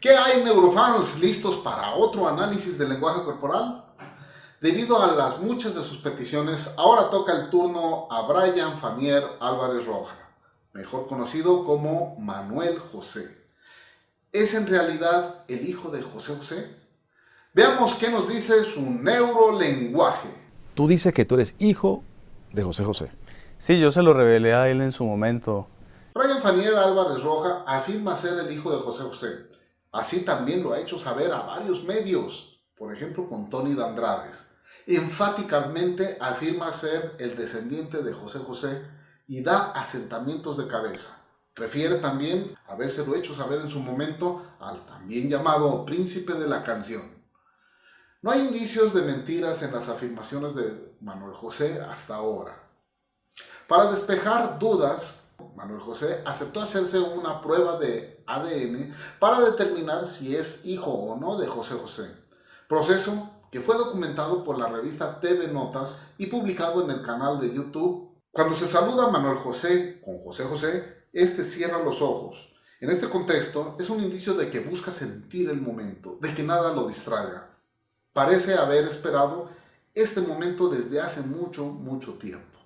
¿Qué hay neurofans listos para otro análisis del lenguaje corporal? Debido a las muchas de sus peticiones, ahora toca el turno a Brian Fanier Álvarez Roja, mejor conocido como Manuel José. ¿Es en realidad el hijo de José José? Veamos qué nos dice su neurolenguaje. Tú dices que tú eres hijo de José José. Sí, yo se lo revelé a él en su momento. Brian Fanier Álvarez Roja afirma ser el hijo de José José. Así también lo ha hecho saber a varios medios, por ejemplo con Tony Dandrades. Enfáticamente afirma ser el descendiente de José José y da asentamientos de cabeza. Refiere también habérselo hecho saber en su momento al también llamado príncipe de la canción. No hay indicios de mentiras en las afirmaciones de Manuel José hasta ahora. Para despejar dudas, Manuel José aceptó hacerse una prueba de ADN para determinar si es hijo o no de José José. Proceso que fue documentado por la revista TV Notas y publicado en el canal de YouTube. Cuando se saluda a Manuel José con José José, este cierra los ojos. En este contexto, es un indicio de que busca sentir el momento, de que nada lo distraiga. Parece haber esperado este momento desde hace mucho, mucho tiempo.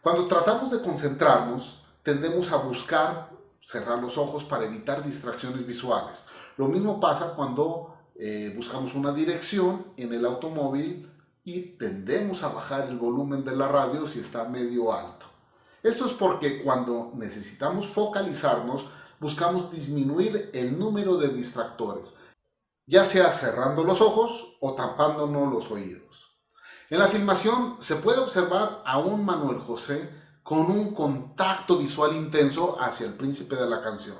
Cuando tratamos de concentrarnos, tendemos a buscar cerrar los ojos para evitar distracciones visuales. Lo mismo pasa cuando eh, buscamos una dirección en el automóvil y tendemos a bajar el volumen de la radio si está medio alto. Esto es porque cuando necesitamos focalizarnos, buscamos disminuir el número de distractores, ya sea cerrando los ojos o tapándonos los oídos. En la filmación se puede observar a un Manuel José con un contacto visual intenso hacia el príncipe de la canción.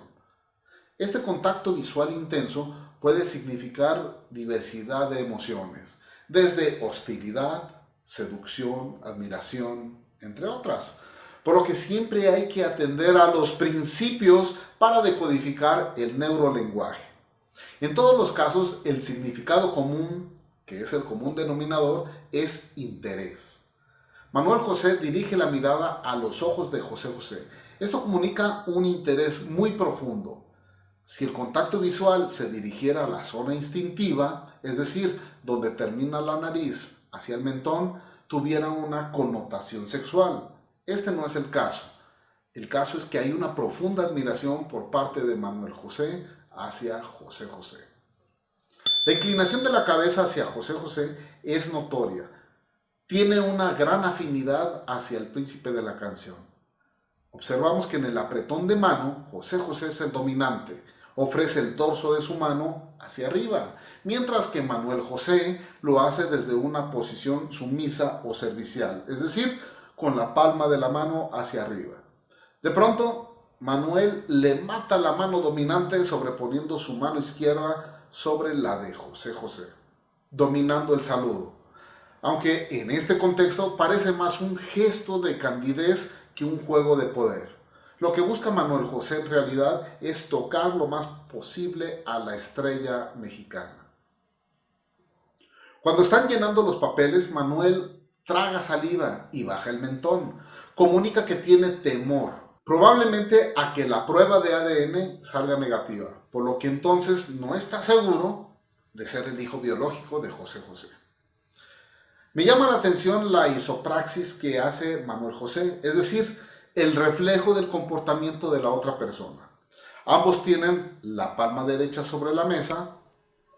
Este contacto visual intenso puede significar diversidad de emociones, desde hostilidad, seducción, admiración, entre otras. Por lo que siempre hay que atender a los principios para decodificar el neurolenguaje. En todos los casos, el significado común, que es el común denominador, es interés. Manuel José dirige la mirada a los ojos de José José. Esto comunica un interés muy profundo. Si el contacto visual se dirigiera a la zona instintiva, es decir, donde termina la nariz hacia el mentón, tuviera una connotación sexual. Este no es el caso. El caso es que hay una profunda admiración por parte de Manuel José hacia José José. La inclinación de la cabeza hacia José José es notoria tiene una gran afinidad hacia el príncipe de la canción. Observamos que en el apretón de mano, José José es el dominante, ofrece el torso de su mano hacia arriba, mientras que Manuel José lo hace desde una posición sumisa o servicial, es decir, con la palma de la mano hacia arriba. De pronto, Manuel le mata la mano dominante sobreponiendo su mano izquierda sobre la de José José, dominando el saludo aunque en este contexto parece más un gesto de candidez que un juego de poder. Lo que busca Manuel José en realidad es tocar lo más posible a la estrella mexicana. Cuando están llenando los papeles, Manuel traga saliva y baja el mentón. Comunica que tiene temor, probablemente a que la prueba de ADN salga negativa, por lo que entonces no está seguro de ser el hijo biológico de José José. Me llama la atención la isopraxis que hace Manuel José, es decir, el reflejo del comportamiento de la otra persona. Ambos tienen la palma derecha sobre la mesa,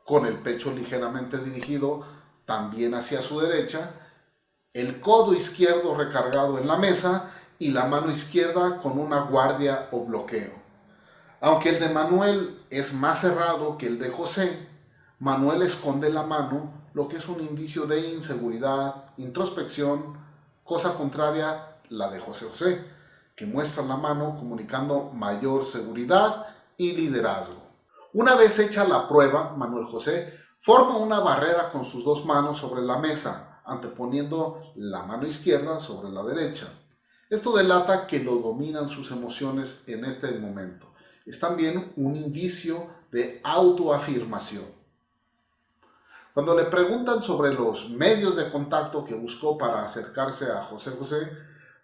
con el pecho ligeramente dirigido también hacia su derecha, el codo izquierdo recargado en la mesa y la mano izquierda con una guardia o bloqueo. Aunque el de Manuel es más cerrado que el de José, Manuel esconde la mano lo que es un indicio de inseguridad, introspección, cosa contraria la de José José, que muestra la mano comunicando mayor seguridad y liderazgo. Una vez hecha la prueba, Manuel José forma una barrera con sus dos manos sobre la mesa, anteponiendo la mano izquierda sobre la derecha. Esto delata que lo dominan sus emociones en este momento. Es también un indicio de autoafirmación. Cuando le preguntan sobre los medios de contacto que buscó para acercarse a José José,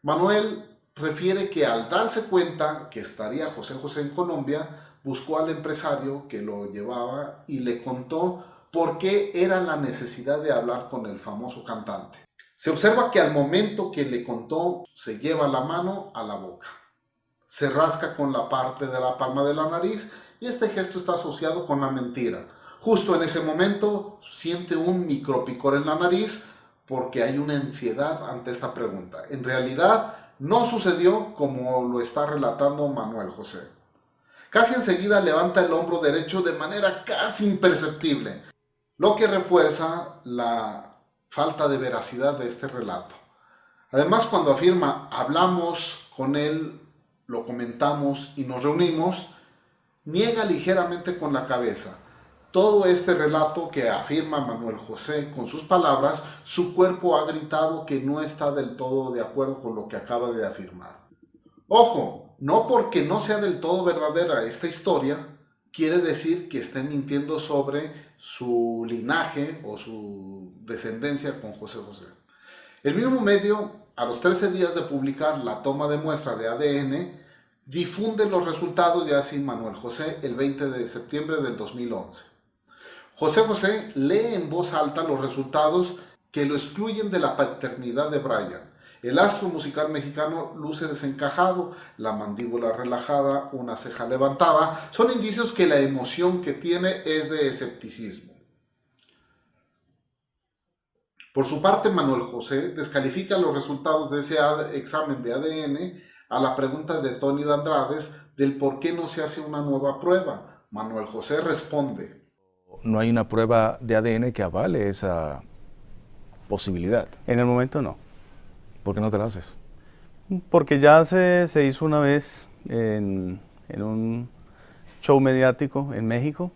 Manuel refiere que al darse cuenta que estaría José José en Colombia, buscó al empresario que lo llevaba y le contó por qué era la necesidad de hablar con el famoso cantante. Se observa que al momento que le contó, se lleva la mano a la boca. Se rasca con la parte de la palma de la nariz y este gesto está asociado con la mentira. Justo en ese momento siente un micropicor en la nariz porque hay una ansiedad ante esta pregunta. En realidad no sucedió como lo está relatando Manuel José. Casi enseguida levanta el hombro derecho de manera casi imperceptible, lo que refuerza la falta de veracidad de este relato. Además, cuando afirma hablamos con él, lo comentamos y nos reunimos, niega ligeramente con la cabeza. Todo este relato que afirma Manuel José con sus palabras, su cuerpo ha gritado que no está del todo de acuerdo con lo que acaba de afirmar. Ojo, no porque no sea del todo verdadera esta historia, quiere decir que esté mintiendo sobre su linaje o su descendencia con José José. El mismo medio, a los 13 días de publicar la toma de muestra de ADN, difunde los resultados ya sin Manuel José el 20 de septiembre del 2011. José José lee en voz alta los resultados que lo excluyen de la paternidad de Brian. El astro musical mexicano luce desencajado, la mandíbula relajada, una ceja levantada, son indicios que la emoción que tiene es de escepticismo. Por su parte, Manuel José descalifica los resultados de ese examen de ADN a la pregunta de Tony de Andrades del por qué no se hace una nueva prueba. Manuel José responde. No hay una prueba de ADN que avale esa posibilidad. En el momento no. ¿Por qué no te la haces? Porque ya se, se hizo una vez en, en, un show mediático en México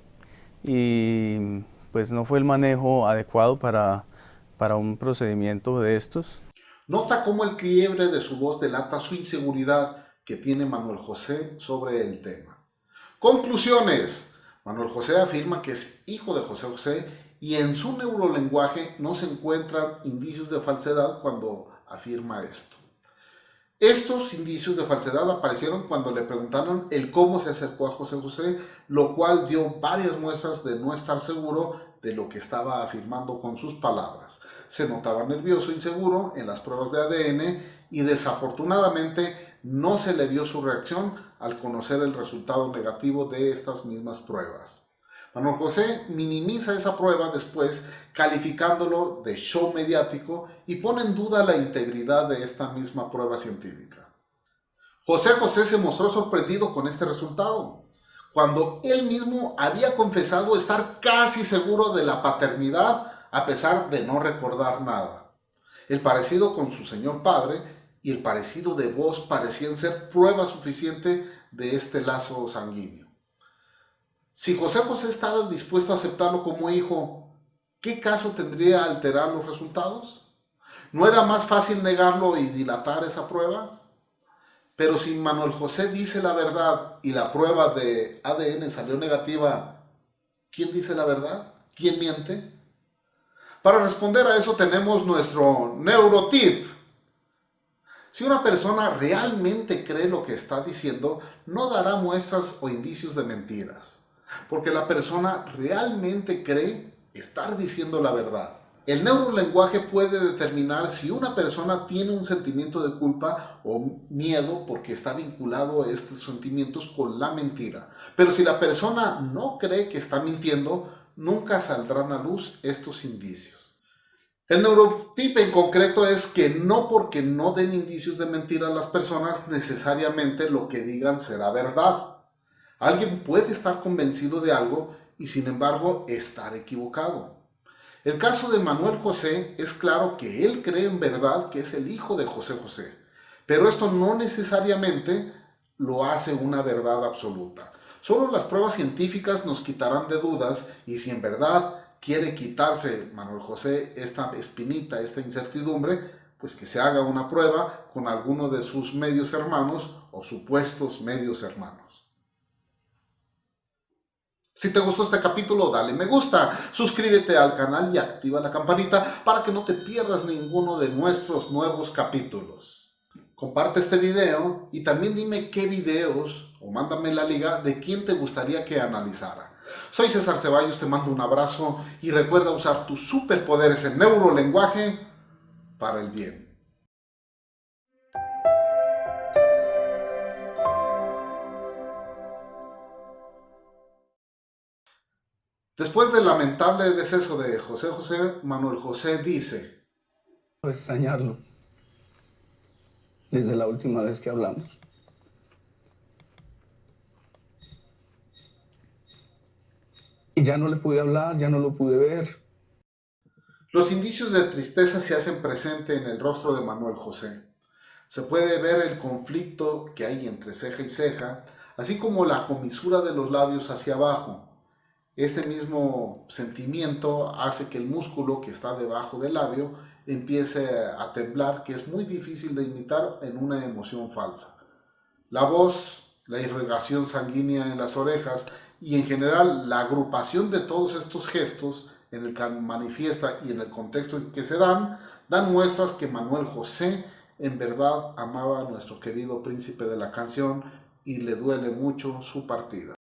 y pues no fue el manejo adecuado para, para un procedimiento de estos. Nota cómo el quiebre de su voz delata su inseguridad que tiene Manuel José sobre el tema. Conclusiones. Manuel José afirma que es hijo de José José y en su neurolenguaje no se encuentran indicios de falsedad cuando afirma esto. Estos indicios de falsedad aparecieron cuando le preguntaron el cómo se acercó a José José, lo cual dio varias muestras de no estar seguro de lo que estaba afirmando con sus palabras. Se notaba nervioso, inseguro en las pruebas de ADN y desafortunadamente no se le vio su reacción al conocer el resultado negativo de estas mismas pruebas. Manuel José minimiza esa prueba después calificándolo de show mediático y pone en duda la integridad de esta misma prueba científica. José José se mostró sorprendido con este resultado, cuando él mismo había confesado estar casi seguro de la paternidad a pesar de no recordar nada. El parecido con su señor padre y el parecido de voz parecían ser prueba suficiente de este lazo sanguíneo. Si José José estaba dispuesto a aceptarlo como hijo, ¿qué caso tendría alterar los resultados? ¿No era más fácil negarlo y dilatar esa prueba? Pero si Manuel José dice la verdad y la prueba de ADN salió negativa, ¿quién dice la verdad? ¿Quién miente? Para responder a eso tenemos nuestro neurotip. Si una persona realmente cree lo que está diciendo, no dará muestras o indicios de mentiras porque la persona realmente cree estar diciendo la verdad. El neurolenguaje puede determinar si una persona tiene un sentimiento de culpa o miedo porque está vinculado a estos sentimientos con la mentira. Pero si la persona no cree que está mintiendo, nunca saldrán a luz estos indicios. El neurotipo en concreto es que no porque no den indicios de mentira a las personas, necesariamente lo que digan será verdad. Alguien puede estar convencido de algo y sin embargo estar equivocado. El caso de Manuel José es claro que él cree en verdad que es el hijo de José José, pero esto no necesariamente lo hace una verdad absoluta. Solo las pruebas científicas nos quitarán de dudas y si en verdad quiere quitarse Manuel José esta espinita, esta incertidumbre, pues que se haga una prueba con alguno de sus medios hermanos o supuestos medios hermanos. Si te gustó este capítulo, dale me gusta, suscríbete al canal y activa la campanita para que no te pierdas ninguno de nuestros nuevos capítulos. Comparte este video y también dime qué videos o mándame la liga de quién te gustaría que analizara. Soy César Ceballos, te mando un abrazo y recuerda usar tus superpoderes en neurolenguaje para el bien. Después del lamentable deceso de José José, Manuel José dice, extrañarlo desde la última vez que hablamos. Y ya no le pude hablar, ya no lo pude ver. Los indicios de tristeza se hacen presente en el rostro de Manuel José. Se puede ver el conflicto que hay entre ceja y ceja, así como la comisura de los labios hacia abajo, este mismo sentimiento hace que el músculo que está debajo del labio empiece a temblar, que es muy difícil de imitar en una emoción falsa. La voz, la irrigación sanguínea en las orejas y en general la agrupación de todos estos gestos en el que manifiesta y en el contexto en que se dan, dan muestras que Manuel José en verdad amaba a nuestro querido príncipe de la canción y le duele mucho su partida.